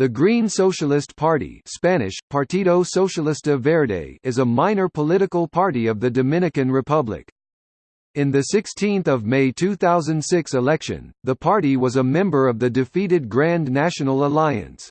The Green Socialist Party Spanish, Partido Socialista Verde is a minor political party of the Dominican Republic. In the 16 May 2006 election, the party was a member of the defeated Grand National Alliance.